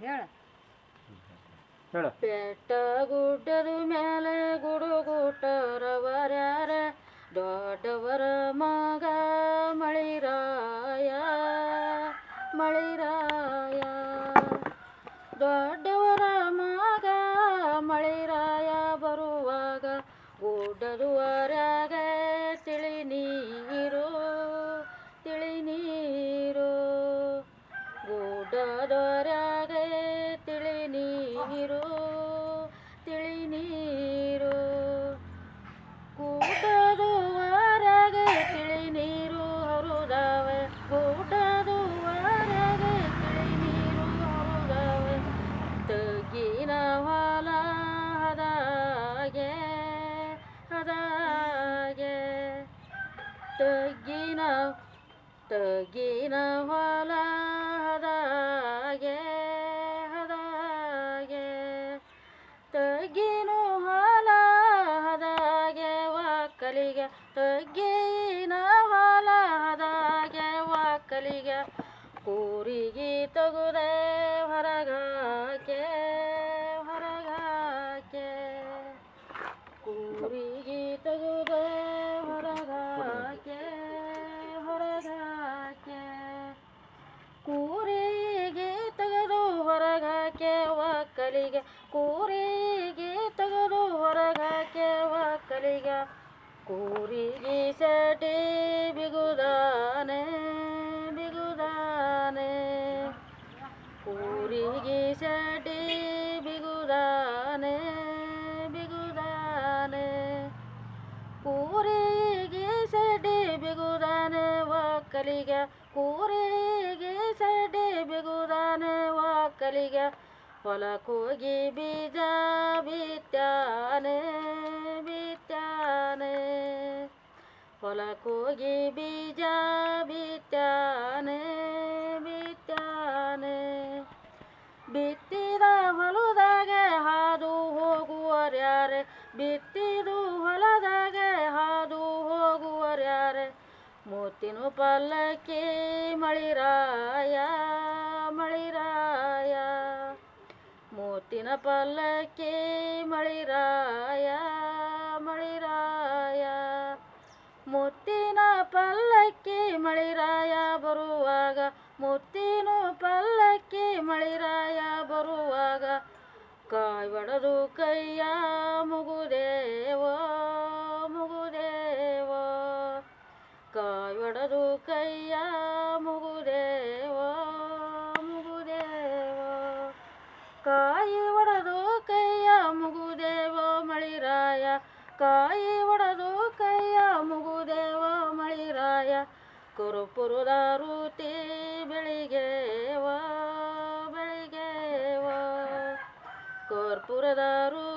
ಹೇಳ. ಹೇಳ. ಬೆಟ್ಟ ಗುಡ್ಡದ ಮೇಲೆ ಗುಡುಗುಟ್ಟರವರ್ಯಾರ ದೊಡ್ಡವರ ಮಗ ಮಳಿರಾಯ ಮಳಿರಾಯ. ದೊಡ್ಡವರ ಮಗ ಮಳಿರಾಯ ಬರುವಾಗ ಗುಡ್ಡದುವರ್ಯಾಗ ತಿಳಿ ನೀರು ತಿಳಿ ನೀರು. ಗುಡ್ಡದೊರ್ಯಾಗ ತಗ್ಗಿನ ತಗ್ಗಿನ ಹೊಲ ಹದಾಗೆ. ಹದಾಗೆ ತಗ್ಗಿನ ಹೊಲ ಹದಾಗೆ ವಾಕಲಿಗೆ. ತಗ್ಗಿನ ಹೊಲ ಹದಾಗೆ ವಾಕಲಿಗೆ. ಕೂರಿಗೆ ತಗುದೆ ಒಕ್ಕಲಿಗೆ ಕೂರಿಗೆ ತಗದು ಹೊರಗಾಕೆ ಒಕ್ಕಲಿಗೆ ಕೂರಿಗೆ ಸಟಿ ಬಿಗುದಾನೆ ಬಿಗುದಾನೆ. ಕೂರಿಗೆ ಸಟಿ ಬಿಗುದಾನೆ ಬಿಗುದಾನೆ. ಕೂರಿಗೆ ಸಡಿ ಬಿಗುದಾನೆ ಒಕ್ಕಲಿಗೆ ಕೂರಿಗೆ ಸಡಿ ಬಿಗುದಾನೆ ಒಕ್ಕಲಿಗೆ ಹೊಲಕ್ಕೋಗಿ ಬೀಜ ಬಿತ್ತಾನೆ ಬಿತ್ತಾನೆ. ಹೊಲಕೋಗಿ ಬೀಜ ಬಿತ್ತಾನೆ ಬಿತ್ತಾನೆ. ಬಿತ್ತಿದ ಹೊಲದಾಗ ಹಾದು ಹೋಗುವರ್ಯಾರೆ ಬಿತ್ತಿದು ಹೊಲದಾಗ ಹಾದು ಹೋಗುವರ್ಯಾರೆ ಮೂತಿನ ಪಲ್ಲಕ್ಕಿ ಮಳಿರಾಯ ಮುತ್ತಿನ ಪಲ್ಲಕ್ಕಿ ಮಳಿರಾಯ ಮಳಿರಾಯ. ಮುತ್ತಿನ ಪಲ್ಲಕ್ಕಿ ಮಳಿರಾಯ ಬರುವಾಗ, ಮುತ್ತಿನ ಪಲ್ಲಕ್ಕಿ ಮಳಿರಾಯ ಬರುವಾಗ ಕಾಯ್ ಒಡೆದು ಕೈಯ ಮುಗುದೇವ ಮುಗುದೇವ. ಕಾಯ್ ಒಡೆದು ಕೈಯ ಕಾಯಿ ಒಡೆದು ಕೈಯ ಮುಗುದೇವ ಮಳಿರಾಯ. ಕಾಯಿ ಒಡೆದು ಕೈಯ ಮುಗುದೇವ ಮಳಿರಾಯ. ಕುರುಪುರದ ರೂತಿ ಬೆಳಿಗ್ಗೆವ ಬೆಳಿಗ್ಗೆವ ಕರ್ಪೂರದ ರೂತಿ ಬೆಳಿಗ್ಗೆವ